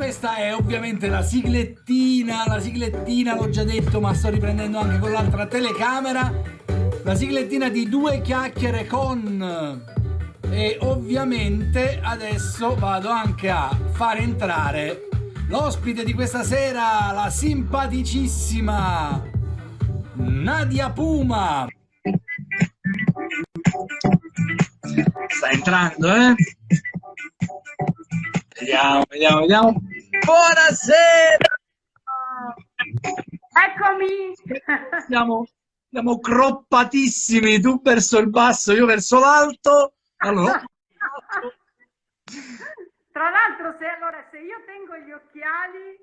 questa è ovviamente la siglettina, la siglettina l'ho già detto ma sto riprendendo anche con l'altra telecamera, la siglettina di due chiacchiere con e ovviamente adesso vado anche a far entrare l'ospite di questa sera, la simpaticissima Nadia Puma. Sta entrando, eh? Vediamo, vediamo, vediamo. Buonasera! Eccomi! Siamo, siamo croppatissimi, tu verso il basso, io verso l'alto. Allora. Tra l'altro, se, allora, se io tengo gli occhiali,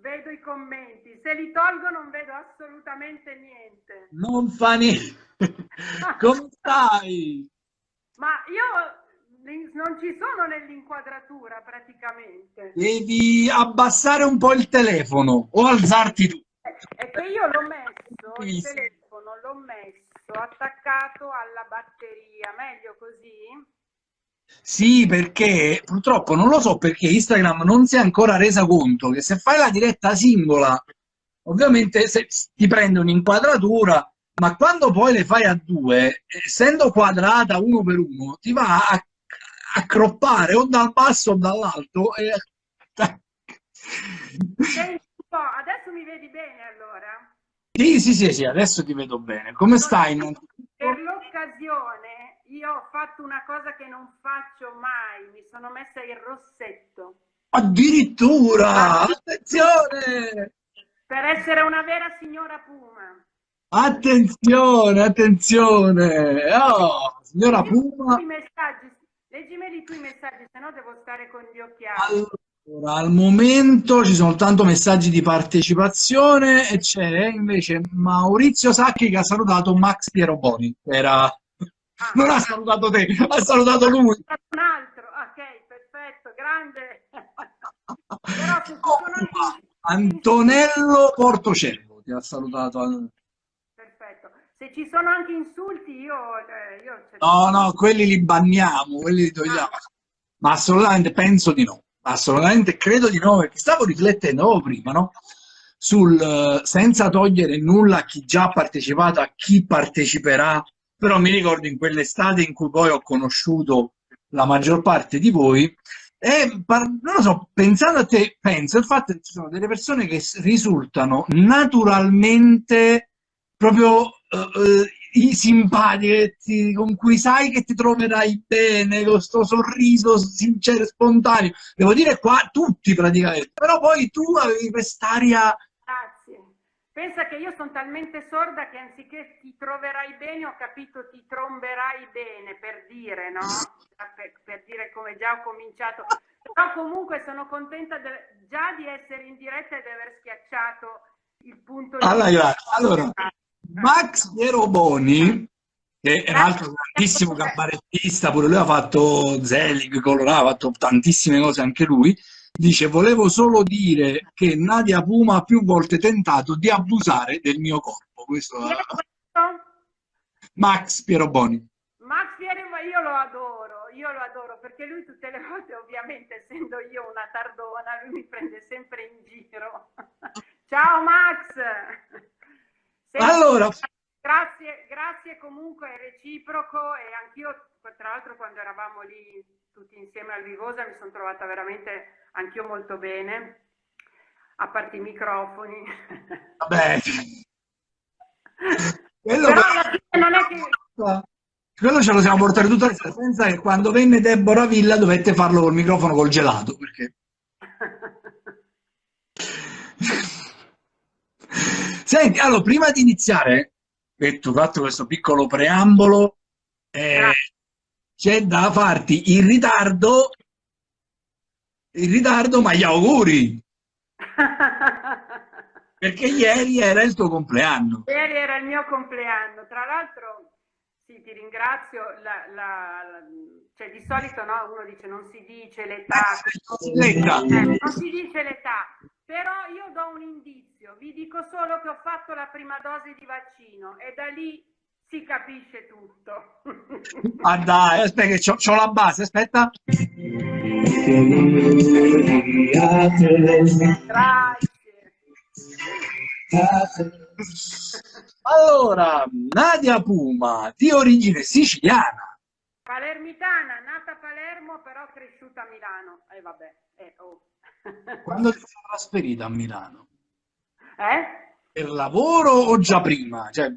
vedo i commenti. Se li tolgo non vedo assolutamente niente. Non fa niente. Come stai? Ma io non ci sono nell'inquadratura praticamente. Devi abbassare un po' il telefono o alzarti tu. È che io l'ho messo, il telefono l'ho messo attaccato alla batteria, meglio così? Sì, perché purtroppo non lo so perché Instagram non si è ancora resa conto che se fai la diretta singola, ovviamente se, ti prende un'inquadratura, ma quando poi le fai a due, essendo quadrata uno per uno, ti va a accroppare o dal basso o dall'alto. E... adesso mi vedi bene allora? Sì, sì, sì, sì, adesso ti vedo bene. Come stai? Per l'occasione io ho fatto una cosa che non faccio mai, mi sono messa il rossetto. Addirittura! Attenzione! Per essere una vera signora Puma. Attenzione, attenzione! Oh, signora Puma! I messaggi Leggimeli tu i messaggi, se no devo stare con gli occhiali. Allora, al momento ci sono tanto messaggi di partecipazione e c'è invece Maurizio Sacchi che ha salutato Max Piero Boni. Era... Ah, non ha salutato te, ha salutato lui. Un altro, ok, perfetto, grande. Però oh, Antonello Portocello ti ha salutato. Se ci sono anche insulti, io... Eh, io no, no, quelli li banniamo, quelli li togliamo. Ah. Ma assolutamente penso di no. Assolutamente credo di no, perché stavo riflettendo prima, no? Sul, senza togliere nulla a chi già ha partecipato, a chi parteciperà, però mi ricordo in quell'estate in cui poi ho conosciuto la maggior parte di voi, e non lo so, pensando a te, penso il fatto che ci sono delle persone che risultano naturalmente proprio uh, i simpatici con cui sai che ti troverai bene, con questo sorriso sincero e spontaneo. Devo dire qua tutti praticamente, però poi tu avevi quest'aria... Grazie. Pensa che io sono talmente sorda che anziché ti troverai bene ho capito ti tromberai bene, per dire, no? Per, per dire come già ho cominciato. Però comunque sono contenta già di essere in diretta e di aver schiacciato il punto allora, di... Allora, Max Piero Boni, che è un altro grandissimo cabarettista, pure lui ha fatto Zelig, Colorado, ha fatto tantissime cose anche lui, dice volevo solo dire che Nadia Puma ha più volte tentato di abusare del mio corpo. Questo è... Max Piero Boni. Max Piero, io lo adoro, io lo adoro, perché lui tutte le volte, ovviamente, essendo io una tardona, lui mi prende sempre in giro. Ciao Max! Allora... Grazie, grazie comunque, è reciproco e anch'io, tra l'altro quando eravamo lì tutti insieme al Vivosa mi sono trovata veramente anch'io molto bene, a parte i microfoni. Vabbè. Quello, Però non è che... Quello ce lo siamo portati tutta la senza che quando venne Deborah Villa dovette farlo col microfono col gelato, perché... Senti, allora, prima di iniziare, tu fatto questo piccolo preambolo, eh, c'è da farti in ritardo, in ritardo, ma gli auguri! Perché ieri era il tuo compleanno. Ieri era il mio compleanno, tra l'altro sì, ti ringrazio, la, la, la, cioè, di solito no, uno dice non si dice l'età, eh, non si dice l'età, però io do un indizio, vi dico solo che ho fatto la prima dose di vaccino e da lì si capisce tutto. ah dai, aspetta che c'ho la base, aspetta. Allora, Nadia Puma, di origine siciliana. Palermitana, nata a Palermo, però cresciuta a Milano. E eh, vabbè, eh, oh. Quando ti sei trasferita a Milano? Eh? Per lavoro o già prima? Cioè...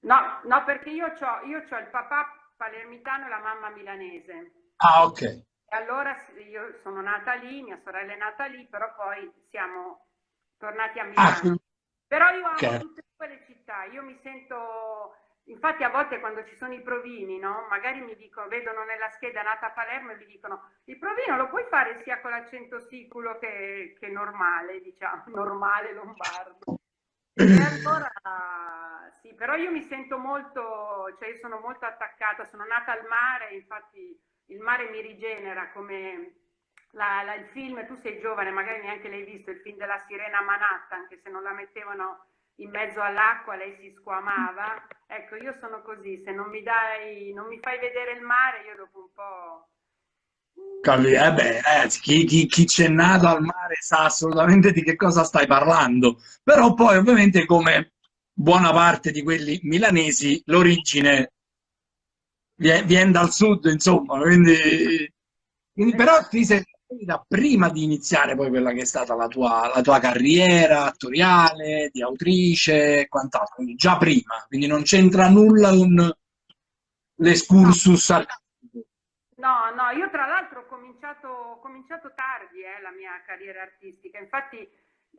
No, no, perché io ho io il papà palermitano e la mamma milanese. Ah, ok. E allora io sono nata lì, mia sorella è nata lì, però poi siamo tornati a ah, Milano. Ah, però io amo okay. tutte quelle città, io mi sento, infatti a volte quando ci sono i provini, no? magari mi dicono, vedono nella scheda nata a Palermo e mi dicono, il provino lo puoi fare sia con l'accento siculo che, che normale, diciamo, normale lombardo. E allora, sì, però io mi sento molto, cioè io sono molto attaccata, sono nata al mare, infatti il mare mi rigenera come la, la, il film, tu sei giovane, magari neanche l'hai visto, il film della sirena Manhattan, anche se non la mettevano in mezzo all'acqua lei si squamava. Ecco, io sono così, se non mi dai, non mi fai vedere il mare, io dopo un po'... Capì? Eh beh, eh, chi, chi, chi c'è nato al mare sa assolutamente di che cosa stai parlando, però poi ovviamente come buona parte di quelli milanesi l'origine viene, viene dal sud, insomma, quindi, quindi però ti sei prima di iniziare poi quella che è stata la tua, la tua carriera attoriale, di autrice e quant'altro, quindi già prima, quindi non c'entra nulla con l'escursus no. No, no, io tra l'altro ho cominciato, ho cominciato tardi eh, la mia carriera artistica, infatti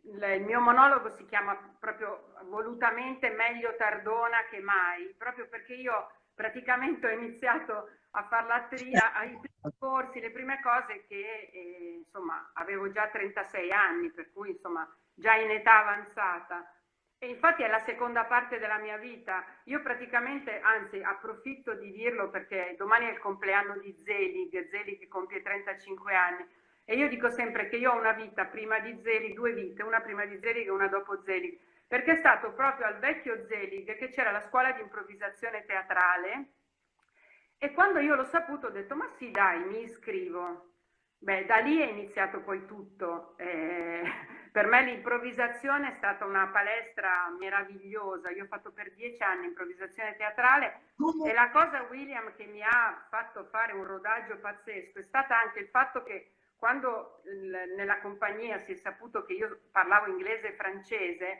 il mio monologo si chiama proprio volutamente meglio tardona che mai, proprio perché io praticamente ho iniziato a fare l'atria, ai primi corsi, le prime cose che eh, insomma avevo già 36 anni, per cui insomma già in età avanzata. E infatti è la seconda parte della mia vita. Io praticamente, anzi approfitto di dirlo perché domani è il compleanno di Zelig, Zelig compie 35 anni. E io dico sempre che io ho una vita prima di Zelig, due vite, una prima di Zelig e una dopo Zelig perché è stato proprio al vecchio Zelig che c'era la scuola di improvvisazione teatrale e quando io l'ho saputo ho detto ma sì dai mi iscrivo. Beh, da lì è iniziato poi tutto. Eh, per me l'improvvisazione è stata una palestra meravigliosa. Io ho fatto per dieci anni improvvisazione teatrale e la cosa, William, che mi ha fatto fare un rodaggio pazzesco è stata anche il fatto che quando nella compagnia si è saputo che io parlavo inglese e francese,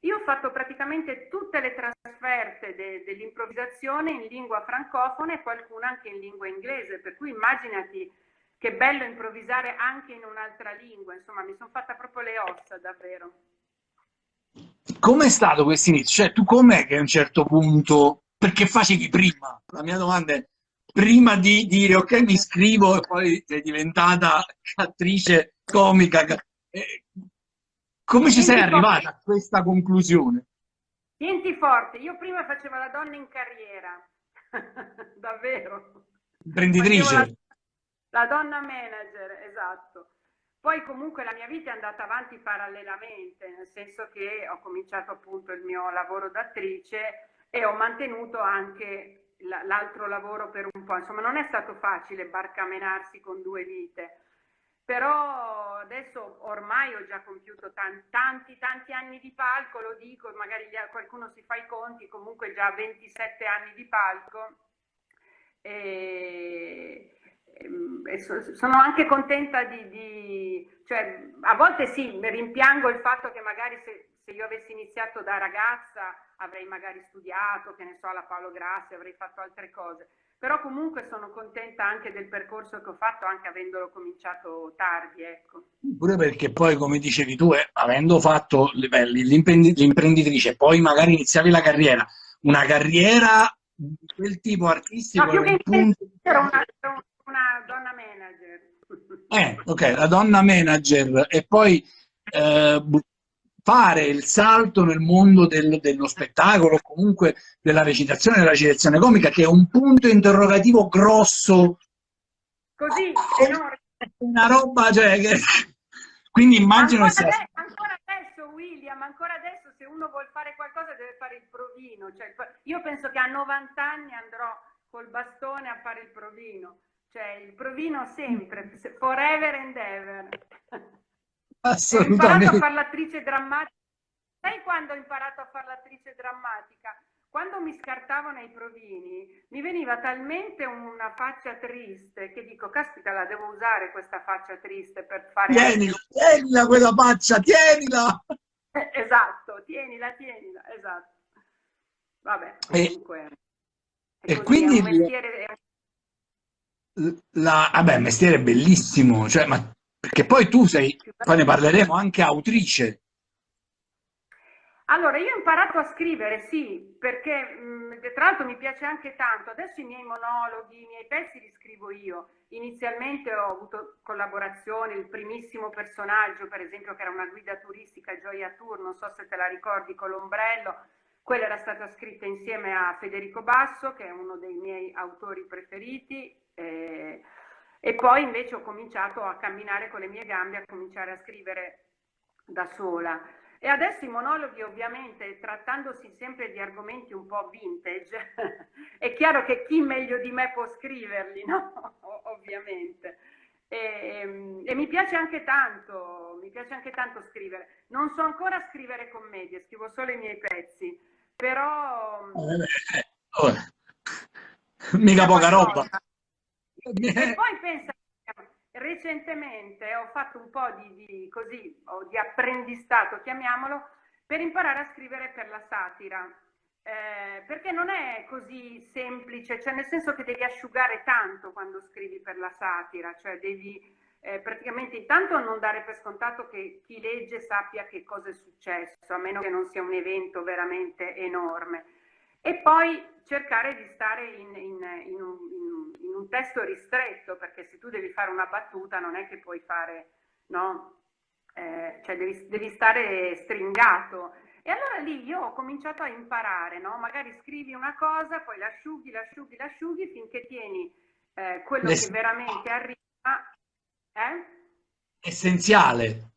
io ho fatto praticamente tutte le trasferte de, dell'improvvisazione in lingua francofona e qualcuna anche in lingua inglese, per cui immaginati che bello improvvisare anche in un'altra lingua, insomma mi sono fatta proprio le ossa davvero. Com'è stato questo inizio? Cioè tu com'è che a un certo punto, perché facevi prima? La mia domanda è, prima di dire ok mi iscrivo e poi sei diventata attrice comica, eh, come ci sei arrivata a questa conclusione? Tienti forte, io prima facevo la donna in carriera, davvero. Imprenditrice. La, la, donna manager, esatto. Poi comunque la mia vita è andata avanti parallelamente, nel senso che ho cominciato appunto il mio lavoro d'attrice e ho mantenuto anche l'altro lavoro per un po'. Insomma, non è stato facile barcamenarsi con due vite però adesso ormai ho già compiuto tanti, tanti, tanti anni di palco, lo dico, magari qualcuno si fa i conti, comunque già 27 anni di palco. E, e sono anche contenta di, di, cioè a volte sì, rimpiango il fatto che magari se, se io avessi iniziato da ragazza avrei magari studiato, che ne so, alla Paolo Grassi, avrei fatto altre cose però comunque sono contenta anche del percorso che ho fatto, anche avendolo cominciato tardi, ecco. Pure perché poi, come dicevi tu, eh, avendo fatto l'imprenditrice, poi magari iniziavi la carriera, una carriera di quel tipo artistico... No, più che punto... era una, una donna manager. Eh, ok, la donna manager e poi eh, fare il salto nel mondo del, dello spettacolo, comunque della recitazione, della recitazione comica, che è un punto interrogativo grosso. Così, enorme. Una roba, cioè, che... quindi immagino ancora, adesso, ancora adesso, William, ancora adesso, se uno uno vuole fare qualcosa deve fare il provino. Cioè, io penso che a 90 anni andrò col bastone a fare il provino. Cioè, il provino sempre, forever and ever. Assolutamente. Ho imparato a fare l'attrice drammatica. Sai quando ho imparato a fare l'attrice drammatica? Quando mi scartavano i provini, mi veniva talmente una faccia triste che dico, caspita, la devo usare questa faccia triste per fare... Tienila, tienila quella faccia, tienila! esatto, tienila, tienila, esatto. Vabbè, comunque... E, e quindi... Mestiere, la, vabbè, il mestiere è bellissimo, cioè, ma, perché poi tu sei, poi ne parleremo, anche autrice. Allora, io ho imparato a scrivere, sì, perché mh, tra l'altro mi piace anche tanto. Adesso i miei monologhi, i miei pezzi li scrivo io. Inizialmente ho avuto collaborazioni, il primissimo personaggio, per esempio, che era una guida turistica, Gioia Tour, non so se te la ricordi, con l'ombrello, quella era stata scritta insieme a Federico Basso, che è uno dei miei autori preferiti, eh, e poi invece ho cominciato a camminare con le mie gambe, a cominciare a scrivere da sola. E adesso i monologhi ovviamente, trattandosi sempre di argomenti un po' vintage, è chiaro che chi meglio di me può scriverli, no? ovviamente. E, e, mi piace anche tanto, mi piace anche tanto scrivere. Non so ancora scrivere commedie, scrivo solo i miei pezzi, però... Eh, oh, mica poca roba. E poi pensa recentemente ho fatto un po' di, di, così, di apprendistato, chiamiamolo, per imparare a scrivere per la satira. Eh, perché non è così semplice, cioè nel senso che devi asciugare tanto quando scrivi per la satira, cioè devi eh, praticamente intanto non dare per scontato che chi legge sappia che cosa è successo, a meno che non sia un evento veramente enorme. E poi cercare di stare in, in, in, un, in, un, testo ristretto, perché se tu devi fare una battuta non è che puoi fare, no? Eh, cioè devi, devi, stare stringato. E allora lì io ho cominciato a imparare, no? Magari scrivi una cosa, poi l'asciughi, l'asciughi, l'asciughi finché tieni eh, quello che veramente arriva. Eh? Essenziale.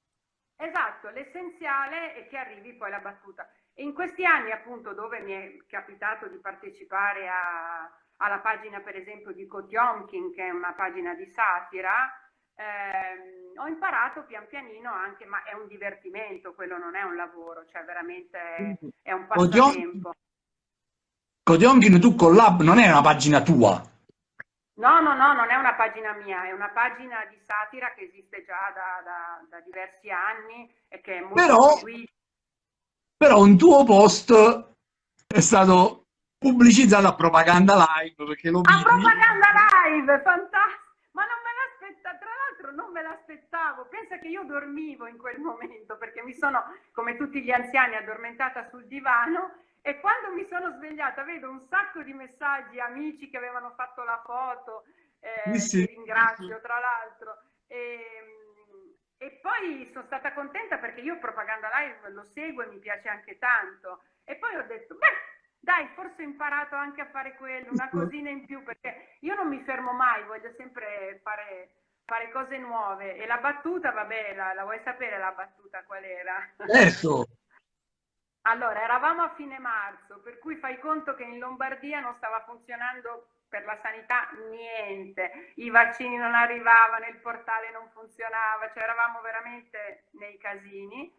Esatto, l'essenziale è che arrivi poi alla battuta. E in questi anni appunto dove mi è capitato di partecipare a, alla pagina per esempio di Kotiomkin, che è una pagina di satira, ehm, ho imparato pian pianino anche, ma è un divertimento, quello non è un lavoro, cioè veramente è un passatempo. Kotiomkin tu collab non è una pagina tua? No, no, no, non è una pagina mia, è una pagina di satira che esiste già da, da, da diversi anni e che è molto Però... seguita però un tuo post è stato pubblicizzato a Propaganda Live perché lo A Propaganda Live, fantastico! Ma non me l'aspettavo, tra l'altro non me l'aspettavo, pensa che io dormivo in quel momento perché mi sono, come tutti gli anziani, addormentata sul divano e quando mi sono svegliata vedo un sacco di messaggi, amici che avevano fatto la foto, eh, sì. ti ringrazio tra l'altro. E, e poi sono stata contenta perché io Propaganda Live lo seguo e mi piace anche tanto. E poi ho detto, beh, dai, forse ho imparato anche a fare quello, una cosina in più, perché io non mi fermo mai, voglio sempre fare, fare cose nuove. E la battuta, vabbè, la, la vuoi sapere la battuta qual era? Certo! Allora, eravamo a fine marzo, per cui fai conto che in Lombardia non stava funzionando per la sanità niente, i vaccini non arrivavano, il portale non funzionava, cioè eravamo veramente nei casini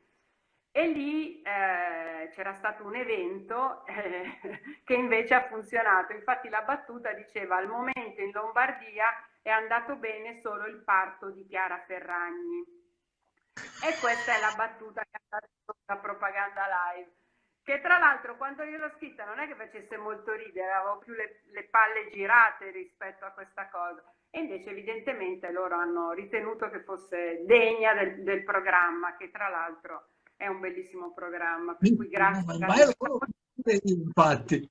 e lì eh, c'era stato un evento eh, che invece ha funzionato, infatti la battuta diceva al momento in Lombardia è andato bene solo il parto di Chiara Ferragni. E questa è la battuta che ha fatto la propaganda live che tra l'altro quando io l'ho scritta non è che facesse molto ridere, avevo più le, le, palle girate rispetto a questa cosa. E invece evidentemente loro hanno ritenuto che fosse degna del, del programma, che tra l'altro è un bellissimo programma, per cui grazie. Ma io infatti,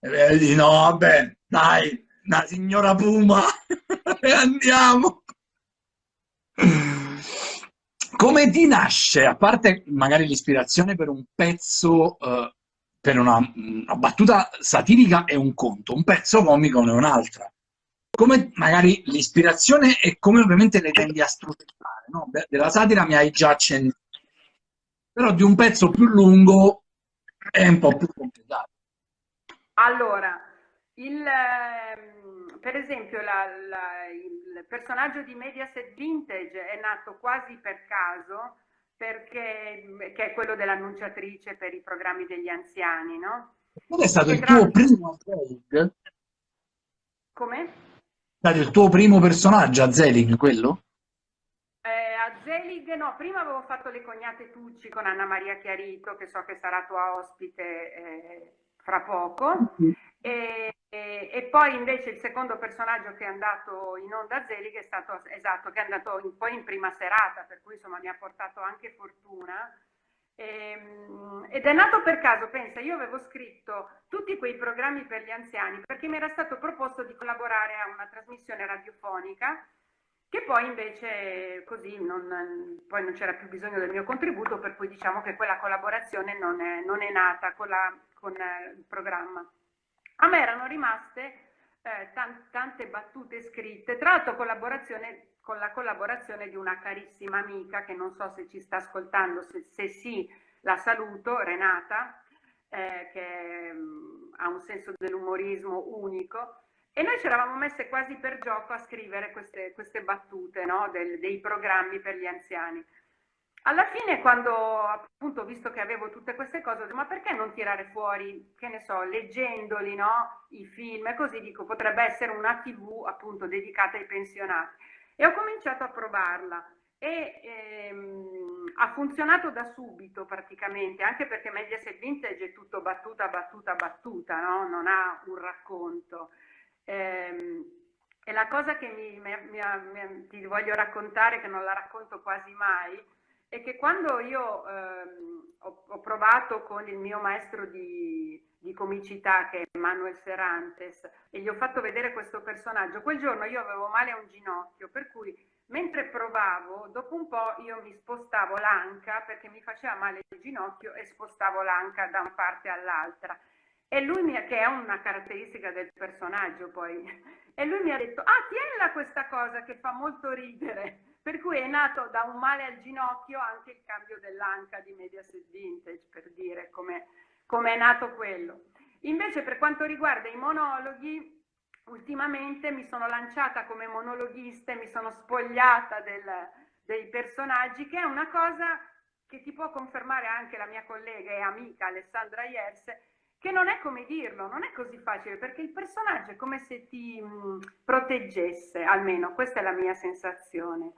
vedi, no, vabbè, dai, la signora Puma, e andiamo. Come ti nasce, a parte magari l'ispirazione per un pezzo, eh, per una, una, battuta satirica è un conto, un pezzo comico è un'altra. Come magari l'ispirazione e come ovviamente le tendi a strutturare, no? Della satira mi hai già accennato, però di un pezzo più lungo è un po' più complicato. Allora, il, ehm, per esempio la, la, il personaggio di Mediaset Vintage è nato quasi per caso perché che è quello dell'annunciatrice per i programmi degli anziani, no? Qual è stato il tuo primo Zelig? Come? È stato il tuo primo personaggio a Zelig, quello? Eh, a Zelig, no, prima avevo fatto le cognate Tucci con Anna Maria Chiarito, che so che sarà tua ospite eh, fra poco, e, e, e, poi invece il secondo personaggio che è andato in onda a Zelig è stato, esatto, che è andato in, poi in prima serata, per cui insomma mi ha portato anche fortuna. E, ehm, ed è nato per caso, pensa, io avevo scritto tutti quei programmi per gli anziani perché mi era stato proposto di collaborare a una trasmissione radiofonica che poi invece così non, poi non c'era più bisogno del mio contributo, per cui diciamo che quella collaborazione non è, non è nata con, la, con eh, il programma. A me erano rimaste eh, tante battute scritte, tra l'altro collaborazione con la collaborazione di una carissima amica che non so se ci sta ascoltando, se, se sì la saluto, Renata, eh, che mh, mm, ha un senso dell'umorismo unico. E noi ci eravamo messe quasi per gioco a scrivere queste, queste battute no? Del, dei programmi per gli anziani. Alla fine, quando appunto visto che avevo tutte queste cose, ho detto, ma perché non tirare fuori, che ne so, leggendoli, no? I film e così dico, potrebbe essere una TV appunto dedicata ai pensionati. E ho cominciato a provarla e ehm, ha funzionato da subito praticamente, anche perché Mediaset Vintage è tutto battuta, battuta, battuta, no? non ha un racconto. Ehm, e la cosa che mi, mi, mi, ti voglio raccontare, che non la racconto quasi mai, è che quando io ehm, ho, ho, provato con il mio maestro di, di comicità che è Manuel Serantes e gli ho fatto vedere questo personaggio, quel giorno io avevo male a un ginocchio, per cui mentre provavo, dopo un po' io mi spostavo l'anca perché mi faceva male il ginocchio e spostavo l'anca da una parte all'altra. E lui mi ha, che è una caratteristica del personaggio poi, e lui mi ha detto, ah tienila questa cosa che fa molto ridere, per cui è nato da un male al ginocchio anche il cambio dell'anca di Mediaset Vintage, per dire come come è nato quello. Invece per quanto riguarda i monologhi, ultimamente mi sono lanciata come monologhista e mi sono spogliata del, dei personaggi, che è una cosa che ti può confermare anche la mia collega e amica Alessandra Iers, che non è come dirlo, non è così facile, perché il personaggio è come se ti mh, proteggesse, almeno questa è la mia sensazione.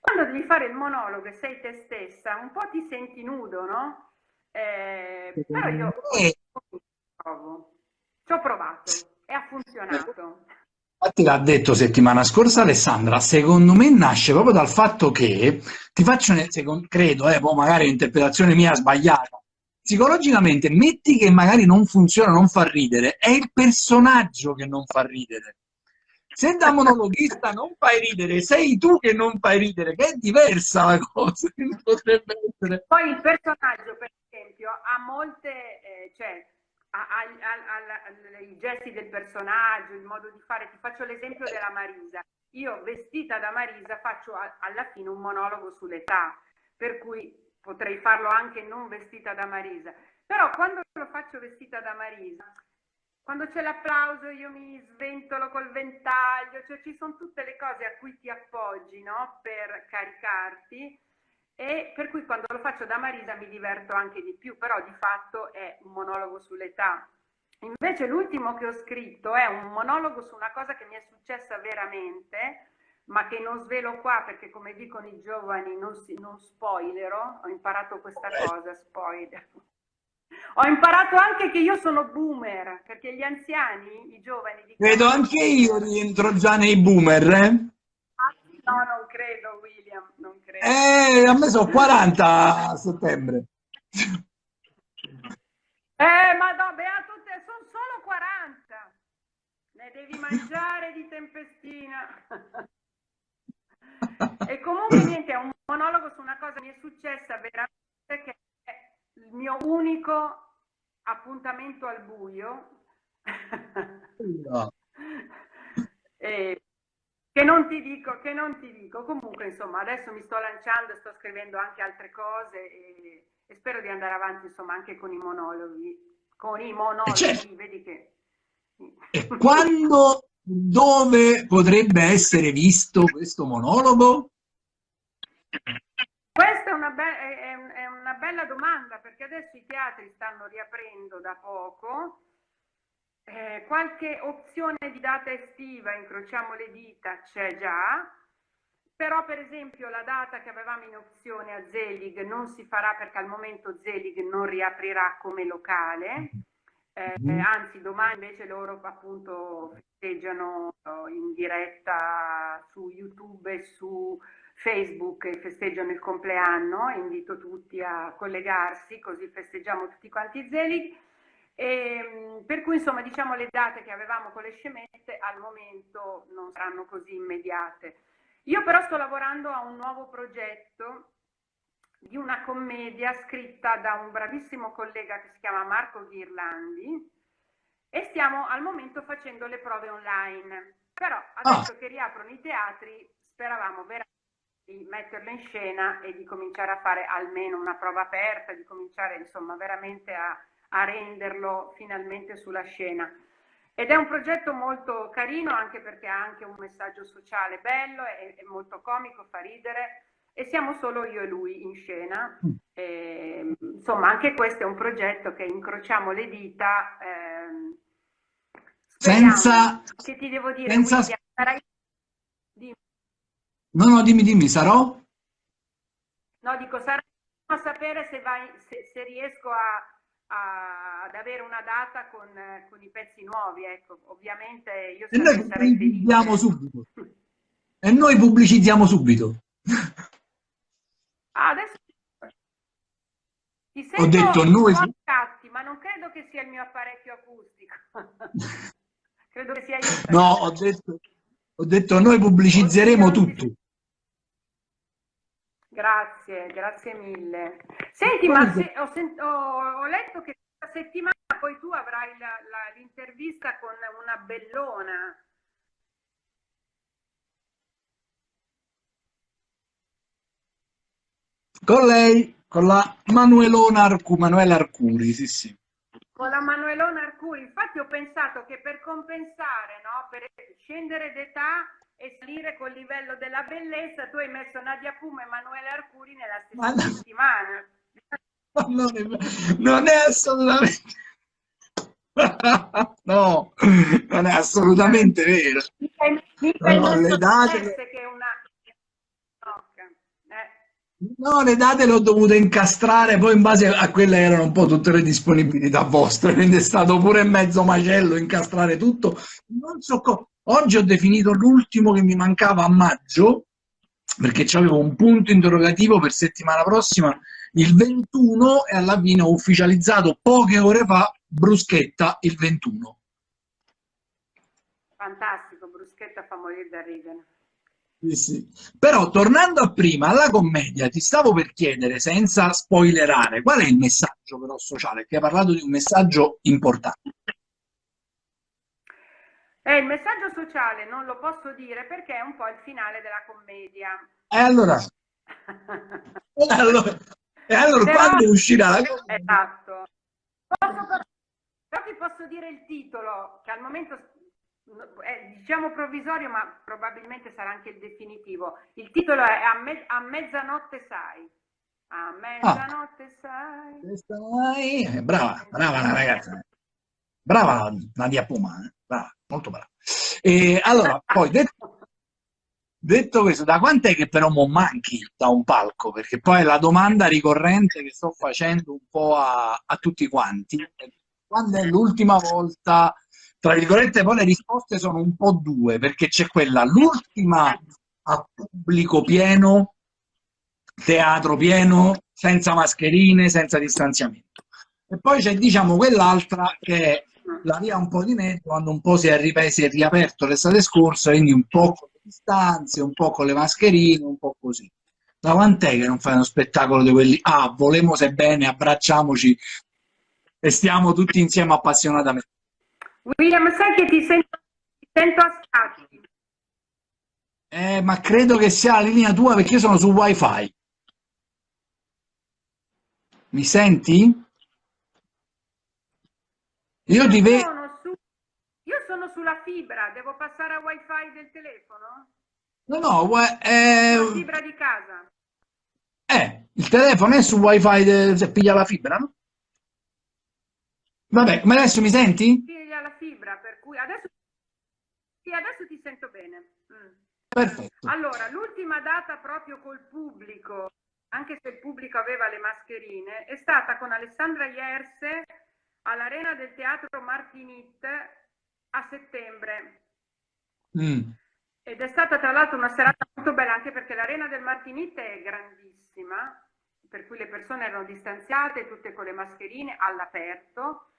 Quando devi fare il monologo e sei te stessa, un po' ti senti nudo, no? Eh, però io ci ho provato e ha funzionato. Infatti l'ha detto settimana scorsa Alessandra, secondo me nasce proprio dal fatto che, ti faccio, secondo, credo, eh, poi magari l'interpretazione mia sbagliata, psicologicamente metti che magari non funziona, non fa ridere, è il personaggio che non fa ridere. Se da monologhista non fai ridere, sei tu che non fai ridere, che è diversa la cosa. Potrebbe essere. Poi il personaggio, per esempio, ha molte, eh, cioè, ha, ha, ha, i gesti del personaggio, il modo di fare. Ti faccio l'esempio della Marisa. Io vestita da Marisa faccio alla fine un monologo sull'età, per cui potrei farlo anche non vestita da Marisa. Però quando lo faccio vestita da Marisa, quando c'è l'applauso io mi sventolo col ventaglio, cioè ci sono tutte le cose a cui ti appoggi no? per caricarti e per cui quando lo faccio da Marisa mi diverto anche di più, però di fatto è un monologo sull'età. Invece l'ultimo che ho scritto è un monologo su una cosa che mi è successa veramente, ma che non svelo qua perché come dicono i giovani non, si, non spoilerò, ho imparato questa cosa, spoiler. Ho imparato anche che io sono boomer, perché gli anziani, i giovani... Credo anche io rientro già nei boomer, eh? No, non credo, William, non credo. Eh, a me sono 40 a settembre. Eh, ma no, beato te, sono solo 40. Ne devi mangiare di tempestina. e comunque niente, è un monologo su una cosa che mi è successa veramente che il mio unico appuntamento al buio. No. e, che non ti dico, che non ti dico. Comunque, insomma, adesso mi sto lanciando, sto scrivendo anche altre cose e, e spero di andare avanti insomma anche con i monologhi. Con i monologhi, certo. vedi che... E quando, dove potrebbe essere visto questo monologo? Questa è una, è, è una, bella domanda perché adesso i teatri stanno riaprendo da poco. Eh, qualche opzione di data estiva, incrociamo le dita, c'è già, però per esempio la data che avevamo in opzione a Zelig non si farà perché al momento Zelig non riaprirà come locale, eh, mm-hmm. anzi domani invece loro appunto festeggiano in diretta su YouTube e su Facebook e festeggiano il compleanno, invito tutti a collegarsi così festeggiamo tutti quanti Zelig. E, per cui insomma diciamo le date che avevamo con le scemette al momento non saranno così immediate. Io però sto lavorando a un nuovo progetto di una commedia scritta da un bravissimo collega che si chiama Marco Ghirlandi e stiamo al momento facendo le prove online. Però adesso ah. che riaprono i teatri speravamo veramente di metterlo in scena e di cominciare a fare almeno una prova aperta, di cominciare insomma veramente a, a renderlo finalmente sulla scena. Ed è un progetto molto carino anche perché ha anche un messaggio sociale bello, è, è molto comico, fa ridere e siamo solo io e lui in scena. Mm. E, insomma, anche questo è un progetto che incrociamo le dita. Eh, senza, che ti devo dire, senza, William, No, no, dimmi, dimmi, sarò? No, dico, sarò a sapere se, vai, se, se riesco a, a, ad avere una data con, con, i pezzi nuovi, ecco, ovviamente io e noi sarei felice. subito. E noi pubblicizziamo subito. Ah, adesso ti sento Ho detto noi... Scatti, ma non credo che sia il mio apparecchio acustico. credo che sia io. No, ho detto, ho detto noi pubblicizzeremo tutto. Grazie, grazie mille. Senti, ma se, ho, sent, ho, ho, letto che questa settimana poi tu avrai l'intervista con una bellona. Con lei, con la Manuelona Arcuri, Manuela Arcuri, sì sì. Con la Manuelona Arcuri, infatti ho pensato che per compensare, no, per scendere d'età e salire col livello della bellezza, tu hai messo Nadia Puma e Emanuele Arcuri nella stessa no. settimana. Non è, non è assolutamente no, non è assolutamente vero. No, le date... che una... No, le date le ho dovute incastrare poi in base a quelle erano un po' tutte le disponibilità vostre, quindi è stato pure mezzo macello incastrare tutto. So Oggi ho definito l'ultimo che mi mancava a maggio, perché avevo un punto interrogativo per settimana prossima, il 21, e alla fine ho ufficializzato poche ore fa Bruschetta il 21. Fantastico, Bruschetta fa morire da ridere. Sì, sì. Però tornando a prima, alla commedia, ti stavo per chiedere, senza spoilerare, qual è il messaggio però sociale? Che hai parlato di un messaggio importante. Eh, il messaggio sociale non lo posso dire perché è un po' il finale della commedia. E allora? e allora, e allora Però, quando uscirà la commedia? Esatto. Posso, però ti posso dire il titolo, che al momento è diciamo provvisorio, ma probabilmente sarà anche il definitivo. Il titolo è A, me, a mezzanotte sai. A mezzanotte ah. sai. sai. Brava, brava la ragazza. Brava Nadia Puma, eh? brava, molto brava. E allora, poi detto, detto questo, da quant'è che però mo manchi da un palco? Perché poi è la domanda ricorrente che sto facendo un po' a, a tutti quanti. Quando è l'ultima volta, tra virgolette, poi le risposte sono un po' due, perché c'è quella, l'ultima a pubblico pieno, teatro pieno, senza mascherine, senza distanziamento. E poi c'è, diciamo, quell'altra che è la via un po' di mezzo quando un po' si è, ripreso, e riaperto l'estate scorsa, quindi un po' con le distanze, un po' con le mascherine, un po' così. Da quant'è che non fai uno spettacolo di quelli, ah, volemo se bene, abbracciamoci e stiamo tutti insieme appassionatamente. William, sai che ti sento, ti sento a scatti. Eh, ma credo che sia la linea tua perché io sono su wifi. Mi senti? Io ti vedo... Su... Io sono sulla fibra, devo passare a wifi del telefono? No, no, eh... La fibra di casa. Eh, il telefono è su wifi de... se piglia la fibra, no? Vabbè, come adesso mi senti? Piglia la fibra, per cui adesso, sì, adesso ti sento bene. Mm. Perfetto. Allora, l'ultima data proprio col pubblico, anche se il pubblico aveva le mascherine, è stata con Alessandra Ierse all'Arena del Teatro Martinit a settembre. Mm. Ed è stata tra l'altro una serata molto bella anche perché l'Arena del Martinit è grandissima, per cui le persone erano distanziate, tutte con le mascherine all'aperto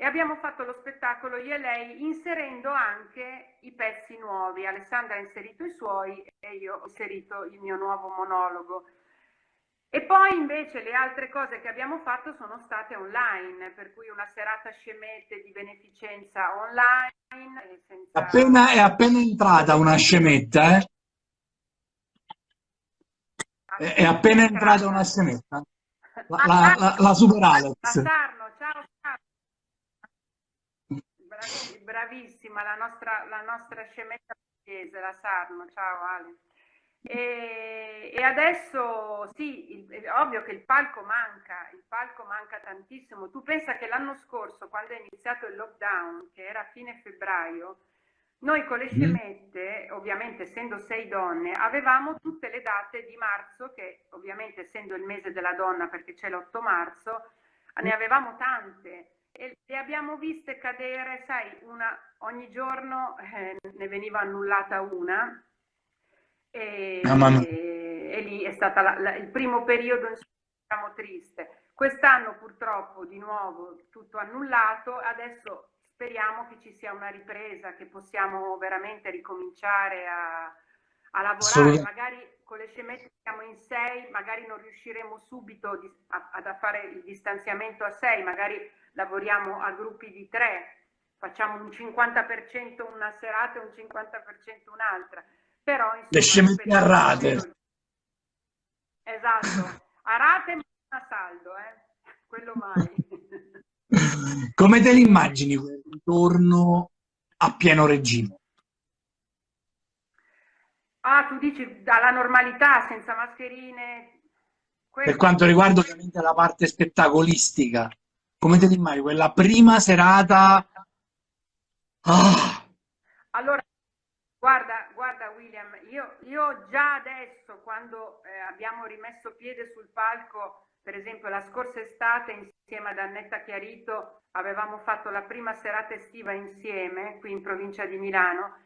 e abbiamo fatto lo spettacolo io e lei inserendo anche i pezzi nuovi. Alessandra ha inserito i suoi e io ho inserito il mio nuovo monologo. E poi invece le altre cose che abbiamo fatto sono state online, per cui una serata scemette di beneficenza online. Senza... Appena, è appena entrata una scemetta, eh? È, è appena entrata una scemetta. La, la, la, la Super Alex. Sarno, ciao, ciao. Bravissima, la nostra, la nostra scemetta pugliese, la Sarno. Ciao Ale. E, e, adesso sì, il, è ovvio che il palco manca, il palco manca tantissimo. Tu pensa che l'anno scorso, quando è iniziato il lockdown, che era a fine febbraio, noi con le mm. scemette, ovviamente essendo sei donne, avevamo tutte le date di marzo, che ovviamente essendo il mese della donna, perché c'è l'8 marzo, ne avevamo tante e le abbiamo viste cadere, sai, una, ogni giorno eh, ne veniva annullata una. E, e, e lì è stato il primo periodo diciamo, triste. Quest'anno purtroppo di nuovo tutto annullato, adesso speriamo che ci sia una ripresa, che possiamo veramente ricominciare a, a lavorare, magari con le scemette siamo in sei, magari non riusciremo subito a, a fare il distanziamento a sei, magari lavoriamo a gruppi di tre, facciamo un 50% una serata e un 50% un'altra. Però insomma, le scemette a rate esatto a rate ma a saldo eh? quello mai. Come te l'immagini quel ritorno a pieno regime? Ah tu dici dalla normalità senza mascherine per quanto riguarda ovviamente la parte spettacolistica come te l'immagini quella prima serata? Ah. allora Guarda, guarda William, io, io già adesso quando eh, abbiamo rimesso piede sul palco, per esempio la scorsa estate insieme ad Annetta Chiarito avevamo fatto la prima serata estiva insieme qui in provincia di Milano,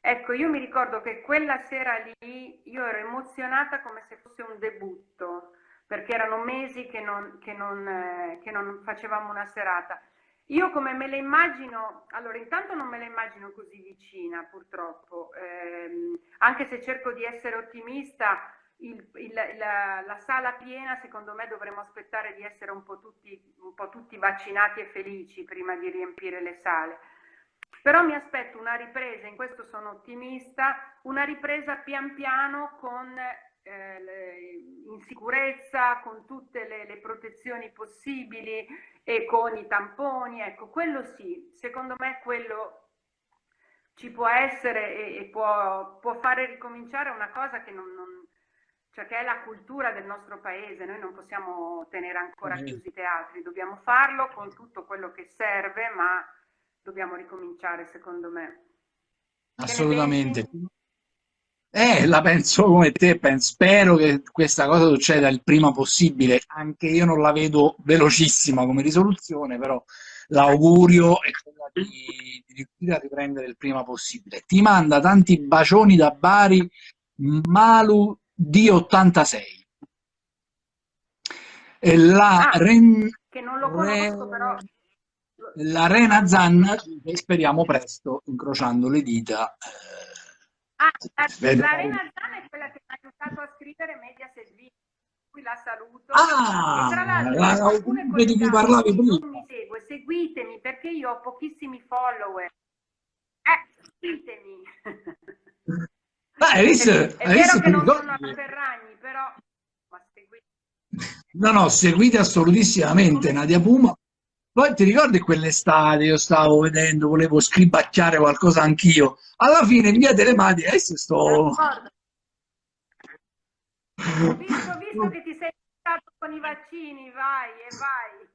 ecco io mi ricordo che quella sera lì io ero emozionata come se fosse un debutto, perché erano mesi che non, che non, eh, che non facevamo una serata. Io come me la immagino, allora intanto non me la immagino così vicina purtroppo, ehm, anche se cerco di essere ottimista, il, il, la, la, sala piena secondo me dovremmo aspettare di essere un po, tutti, un po' tutti vaccinati e felici prima di riempire le sale. Però mi aspetto una ripresa, in questo sono ottimista, una ripresa pian piano con eh, in sicurezza, con tutte le, le, protezioni possibili e con i tamponi, ecco, quello sì, secondo me quello ci può essere e, e può, può, fare ricominciare una cosa che non, non cioè che è la cultura del nostro paese, noi non possiamo tenere ancora chiusi i teatri, dobbiamo farlo con tutto quello che serve, ma dobbiamo ricominciare secondo me. Assolutamente. Eh, la penso come te, penso, spero che questa cosa succeda il prima possibile, anche io non la vedo velocissima come risoluzione, però l'augurio è quella di, di riuscire a riprendere il prima possibile. Ti manda tanti bacioni da Bari, Malu di 86. E la ah, Ren... che non lo conosco, però... La Rena Zanna, speriamo presto, incrociando le dita, Ah, l'Arena Zana è quella che mi ha aiutato a scrivere Mediaset V, qui la saluto. Ah, e tra l'altro alcune di cui parlavi prima. Non mi segue, seguitemi perché io ho pochissimi follower. Eh, seguitemi. Hai visto? È, è vero che non sono a Ferragni, però... No, no, seguite assolutissimamente Nadia Puma. Poi ti ricordi quell'estate io stavo vedendo, volevo scribacchiare qualcosa anch'io. Alla fine in via delle Madi, adesso sto... Ho visto, visto che ti sei stato con i vaccini, vai e vai.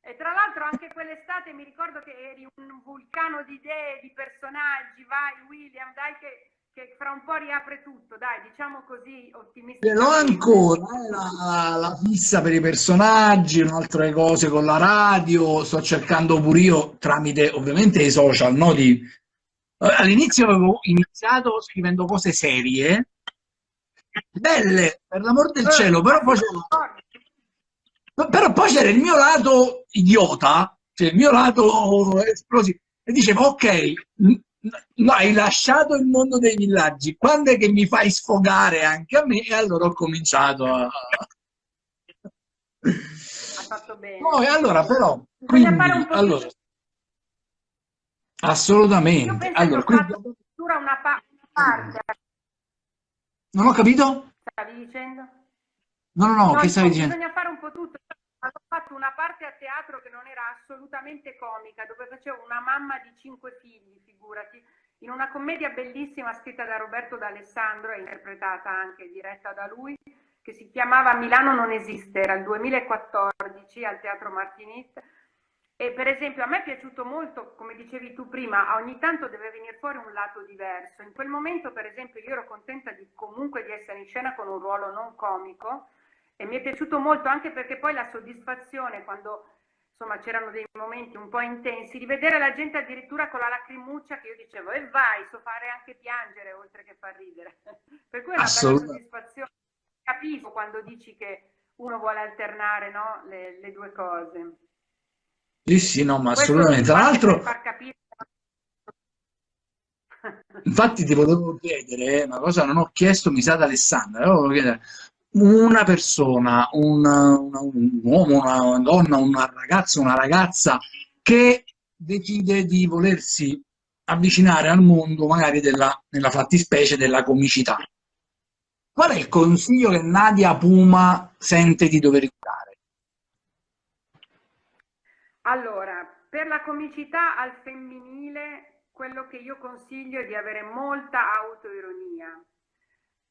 E tra l'altro anche quell'estate mi ricordo che eri un vulcano di idee, di personaggi, vai William, dai che che fra un po' riapre tutto, dai, diciamo così, ottimisticamente. L'ho ancora, eh, la, la, fissa per i personaggi, altre cose con la radio, sto cercando pure io tramite ovviamente i social, no? Di... All'inizio avevo iniziato scrivendo cose serie, belle, per l'amor del eh, cielo, però poi però poi c'era il mio lato idiota, cioè il mio lato esplosivo, e dicevo, ok, No, hai lasciato il mondo dei villaggi, quando è che mi fai sfogare anche a me? E allora ho cominciato a... Ha fatto bene. Poi, allora, però, quindi, allora, assolutamente. Allora, quindi... una, pa parte. Non ho capito? Stavi dicendo? No, no, no, no che stavi dicendo? Bisogna fare un po' tutto. Ho fatto una parte teatro che non era assolutamente comica, dove facevo una mamma di cinque figli, figurati, in una commedia bellissima scritta da Roberto D'Alessandro e interpretata anche, diretta da lui, che si chiamava Milano non esiste, era il 2014 al Teatro Martinit. E per esempio a me è piaciuto molto, come dicevi tu prima, ogni tanto deve venire fuori un lato diverso. In quel momento, per esempio, io ero contenta di comunque di essere in scena con un ruolo non comico, e mi è piaciuto molto anche perché poi la soddisfazione quando insomma c'erano dei momenti un po' intensi di vedere la gente addirittura con la lacrimuccia che io dicevo e vai, so fare anche piangere oltre che far ridere. Per cui è una bella soddisfazione. Capisco quando dici che uno vuole alternare no, le, le, due cose. Sì sì no ma Questo assolutamente. tra l'altro infatti ti volevo chiedere una cosa non ho chiesto mi sa ad Alessandra una persona, una, una, un uomo, una donna, una ragazza, una ragazza che decide di volersi avvicinare al mondo magari della, nella fattispecie della comicità. Qual è il consiglio che Nadia Puma sente di dover dare? Allora, per la comicità al femminile, quello che io consiglio è di avere molta autoironia,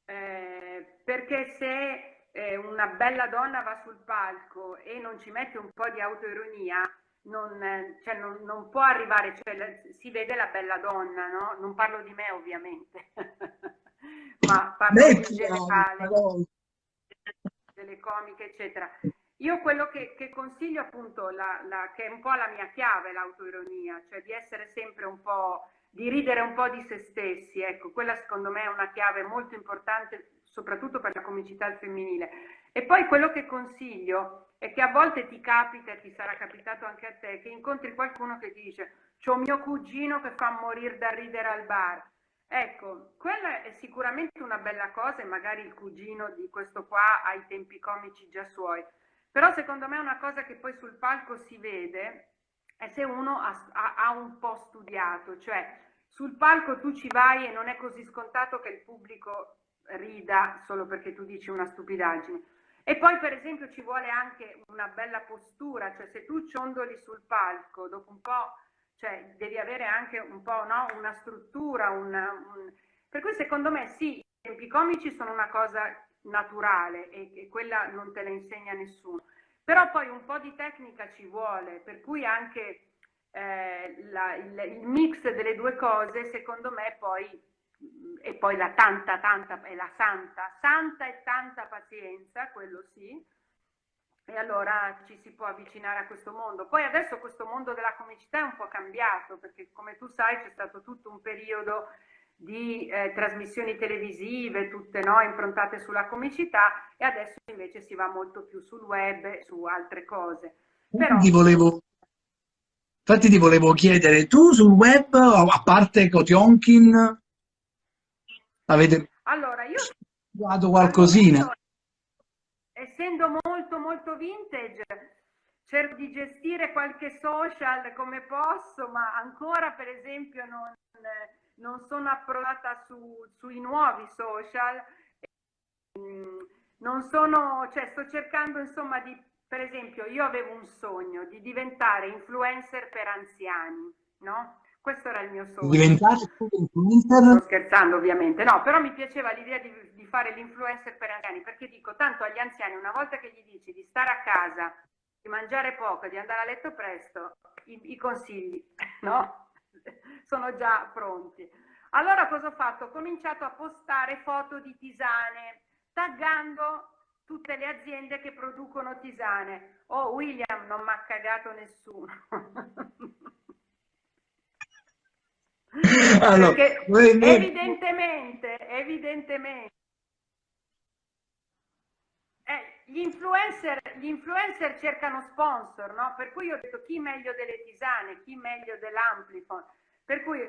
eh, perché se eh, una bella donna va sul palco e non ci mette un po' di autoironia, non, cioè non, non può arrivare, cioè, si vede la bella donna, no? Non parlo di me ovviamente, ma parlo in generale, delle comiche, eccetera. Io quello che, che consiglio appunto, la, la, che è un po' la mia chiave, l'autoironia, cioè di essere sempre un po' di ridere un po' di se stessi, ecco, quella secondo me è una chiave molto importante, soprattutto per la comicità al femminile. E poi quello che consiglio è che a volte ti capita, e ti sarà capitato anche a te, che incontri qualcuno che ti dice c'ho mio cugino che fa morire da ridere al bar. Ecco, quella è sicuramente una bella cosa e magari il cugino di questo qua ha i tempi comici già suoi. Però secondo me è una cosa che poi sul palco si vede è se uno ha, ha, un po' studiato, cioè sul palco tu ci vai e non è così scontato che il pubblico rida solo perché tu dici una stupidaggine. E poi per esempio ci vuole anche una bella postura, cioè se tu ciondoli sul palco, dopo un po' cioè, devi avere anche un po' no? una struttura, una, un... per cui secondo me sì, i tempi comici sono una cosa naturale e, e quella non te la insegna nessuno. Però poi un po' di tecnica ci vuole, per cui anche eh, la, il, il, mix delle due cose, secondo me, poi, e poi la tanta, tanta, è la santa, santa e tanta pazienza, quello sì, e allora ci si può avvicinare a questo mondo. Poi adesso questo mondo della comicità è un po' cambiato, perché come tu sai c'è stato tutto un periodo di eh, trasmissioni televisive, tutte no, improntate sulla comicità e adesso invece si va molto più sul web, su altre cose. Però... Ti volevo... Infatti ti volevo chiedere, tu sul web, a parte Kotionkin, avete allora, io... trovato qualcosina? essendo molto molto vintage, cerco di gestire qualche social come posso, ma ancora per esempio non non sono approdata su, sui nuovi social. Mm, non sono, cioè sto cercando insomma di, per esempio, io avevo un sogno di diventare influencer per anziani, no? Questo era il mio sogno. Diventare influencer? Sto scherzando ovviamente, no, però mi piaceva l'idea di, di fare l'influencer per anziani, perché dico, tanto agli anziani una volta che gli dici di stare a casa, di mangiare poco, di andare a letto presto, i, i consigli, no? Sono già pronti. Allora cosa ho fatto? Ho cominciato a postare foto di tisane, taggando tutte le aziende che producono tisane. Oh, William, non mi ha cagato nessuno. Allora, Perché evidentemente, evidentemente, eh, gli, influencer, gli influencer cercano sponsor, no? Per cui io ho detto chi meglio delle tisane, chi meglio dell'Amplifon. Per cui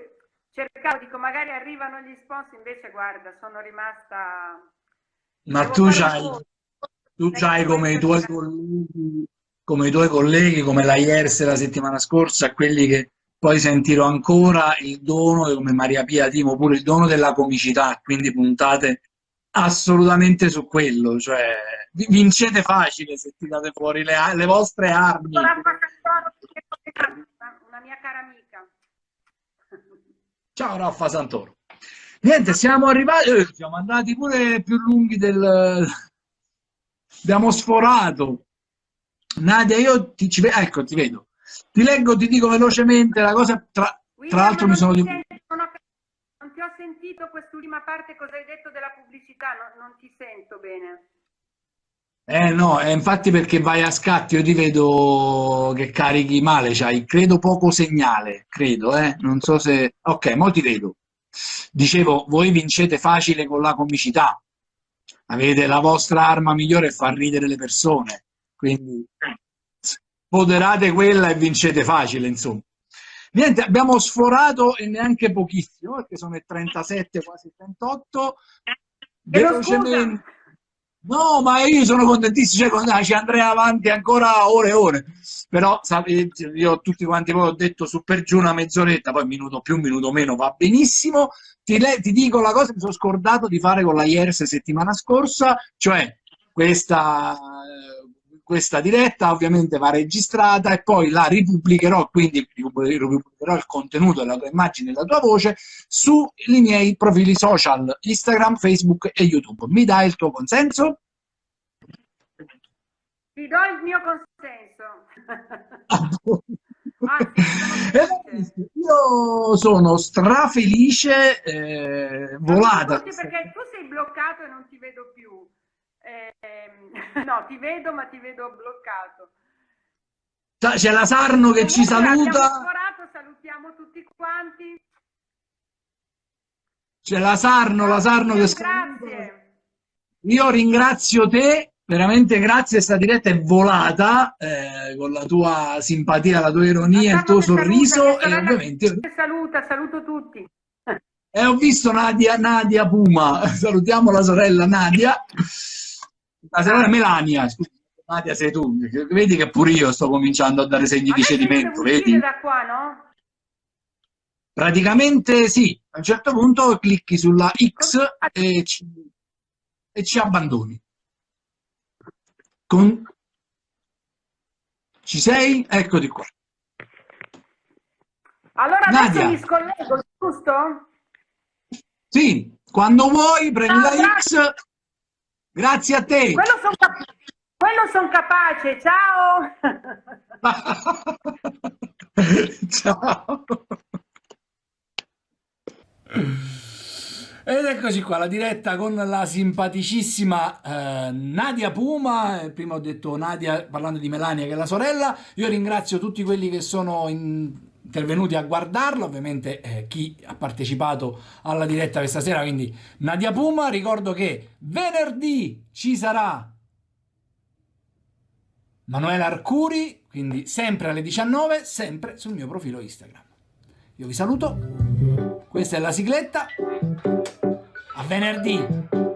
cercavo, dico, magari arrivano gli sponsor, invece guarda, sono rimasta ma tu c'hai, tu c'hai come i tuoi colleghi, come i tuoi colleghi, come la IERS la settimana scorsa, quelli che poi sentirò ancora il dono, come Maria Pia Timo, pure il dono della comicità, quindi puntate assolutamente su quello, cioè vincete facile se ti date fuori le, le vostre armi. Una mia cara amica. Ciao Raffa Santoro. Niente, siamo arrivati, eh, siamo andati pure più lunghi del... Abbiamo sforato. Nadia, io ti, ci, ecco, ti vedo. Ti leggo, ti dico velocemente la cosa, tra, tra l'altro mi sono... ho sentito quest'ultima parte, cosa hai detto della pubblicità, non, non ti sento bene. Eh no, è infatti perché vai a scatti, io ti vedo che carichi male, c'hai credo poco segnale, credo, eh? Non so se... Ok, mo ti vedo. Dicevo, voi vincete facile con la comicità, avete la vostra arma migliore e far ridere le persone, quindi poderate quella e vincete facile, insomma. Niente, abbiamo sforato e neanche pochissimo, perché sono le 37, quasi 38. Velocemente... No, ma io sono contentissimo, cioè, ci andrei avanti ancora ore e ore. Però sapete, io tutti quanti voi ho detto su per giù una mezz'oretta, poi minuto più, minuto meno, va benissimo. Ti, ti dico la cosa che mi sono scordato di fare con la IERS settimana scorsa, cioè questa questa diretta ovviamente va registrata e poi la ripubblicherò, quindi ripubblicherò il contenuto della tua immagine e la tua voce sui miei profili social Instagram, Facebook e YouTube. Mi dai il tuo consenso? Ti do il mio consenso. Anzi, io sono strafelice, eh, volata. Perché tu sei bloccato e non ti vedo più. Eh, no, ti vedo, ma ti vedo bloccato. C'è la Sarno che ci saluta. Salutiamo tutti quanti. C'è la Sarno, la Sarno che Grazie. Io ringrazio te, veramente grazie, questa diretta è volata eh, con la tua simpatia, la tua ironia, il tuo sorriso saluta, e ovviamente... Saluta, saluto tutti. E eh, ho visto Nadia, Nadia Puma, salutiamo la sorella Nadia la sorella Melania, scusa, Nadia sei tu, vedi che pure io sto cominciando a dare segni di cedimento, vedi? da qua, no? Praticamente sì, a un certo punto clicchi sulla X e ci, e ci abbandoni. Con... Ci sei? Eccoti qua. Allora adesso Nadia. mi scollego, giusto? Sì, quando vuoi prendi ah, la X Grazie a te. Quello sono cap son capace. Ciao. Ciao. Ed eccoci qua, la diretta con la simpaticissima eh, Nadia Puma, prima ho detto Nadia parlando di Melania che è la sorella, io ringrazio tutti quelli che sono in intervenuti a guardarlo, ovviamente eh, chi ha partecipato alla diretta questa sera, quindi Nadia Puma, ricordo che venerdì ci sarà Manuela Arcuri, quindi sempre alle 19, sempre sul mio profilo Instagram. Io vi saluto, questa è la sigletta, a venerdì!